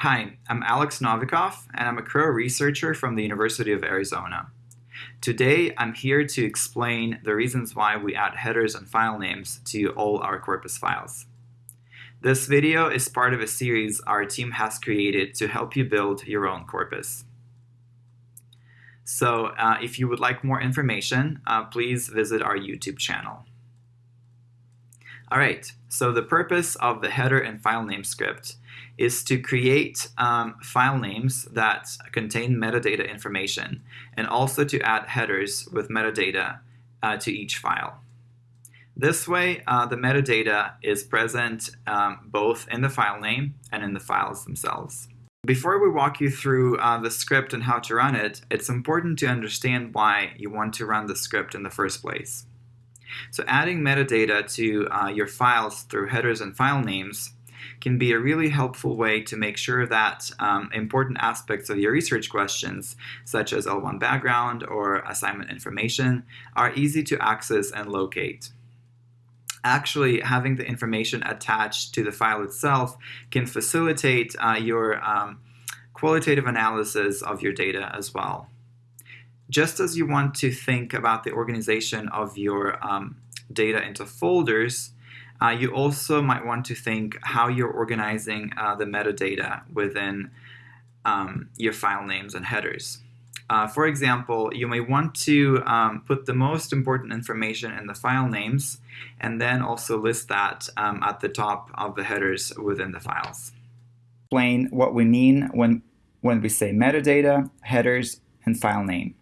Hi, I'm Alex Novikov, and I'm a Crow researcher from the University of Arizona. Today, I'm here to explain the reasons why we add headers and file names to all our corpus files. This video is part of a series our team has created to help you build your own corpus. So uh, if you would like more information, uh, please visit our YouTube channel. All right, so the purpose of the header and file name script is to create um, file names that contain metadata information and also to add headers with metadata uh, to each file. This way, uh, the metadata is present um, both in the file name and in the files themselves. Before we walk you through uh, the script and how to run it, it's important to understand why you want to run the script in the first place. So adding metadata to uh, your files through headers and file names can be a really helpful way to make sure that um, important aspects of your research questions, such as L1 background or assignment information, are easy to access and locate. Actually, having the information attached to the file itself can facilitate uh, your um, qualitative analysis of your data as well just as you want to think about the organization of your um, data into folders, uh, you also might want to think how you're organizing uh, the metadata within um, your file names and headers. Uh, for example, you may want to um, put the most important information in the file names and then also list that um, at the top of the headers within the files. Explain what we mean when, when we say metadata, headers, and file name.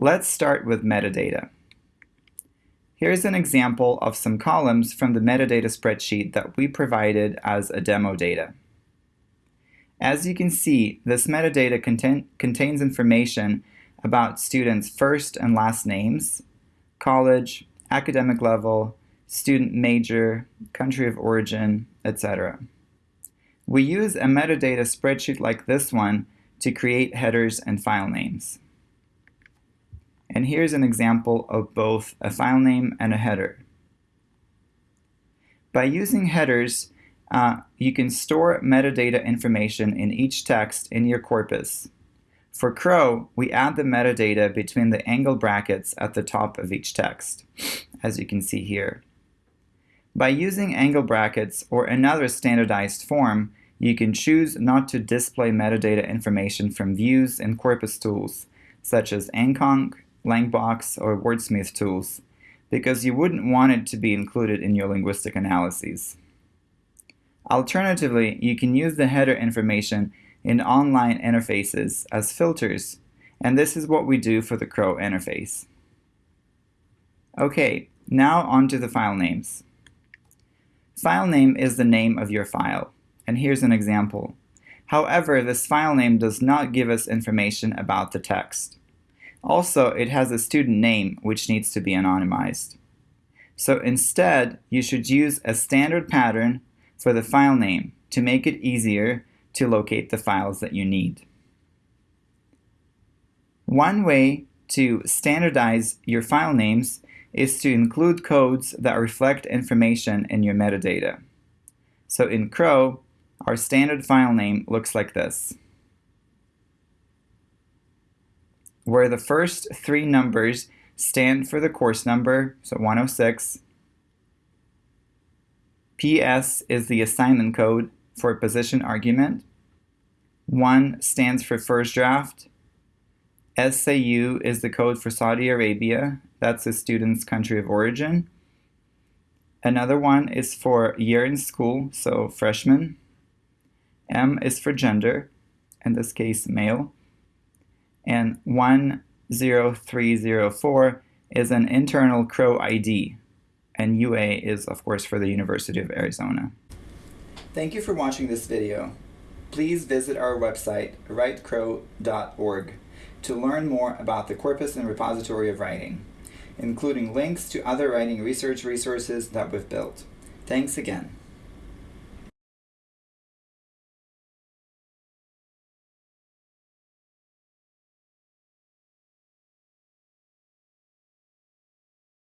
Let's start with metadata. Here's an example of some columns from the metadata spreadsheet that we provided as a demo data. As you can see, this metadata contain, contains information about students' first and last names, college, academic level, student major, country of origin, etc. We use a metadata spreadsheet like this one to create headers and file names. And here's an example of both a file name and a header. By using headers, uh, you can store metadata information in each text in your corpus. For Crow, we add the metadata between the angle brackets at the top of each text, as you can see here. By using angle brackets or another standardized form, you can choose not to display metadata information from views and corpus tools, such as AntConc, LancsBox, or Wordsmith tools because you wouldn't want it to be included in your linguistic analyses. Alternatively, you can use the header information in online interfaces as filters, and this is what we do for the Crow interface. Okay, now on to the file names. File name is the name of your file, and here's an example. However, this file name does not give us information about the text. Also, it has a student name which needs to be anonymized. So instead, you should use a standard pattern for the file name to make it easier to locate the files that you need. One way to standardize your file names is to include codes that reflect information in your metadata. So in Crow, our standard file name looks like this. Where the first three numbers stand for the course number, so 106. PS is the assignment code for position argument. 1 stands for first draft. SAU is the code for Saudi Arabia. That's the student's country of origin. Another one is for year in school, so freshman. M is for gender, in this case male and 10304 is an internal Crow ID, and UA is, of course, for the University of Arizona. Thank you for watching this video. Please visit our website, writecrow.org, to learn more about the corpus and repository of writing, including links to other writing research resources that we've built. Thanks again.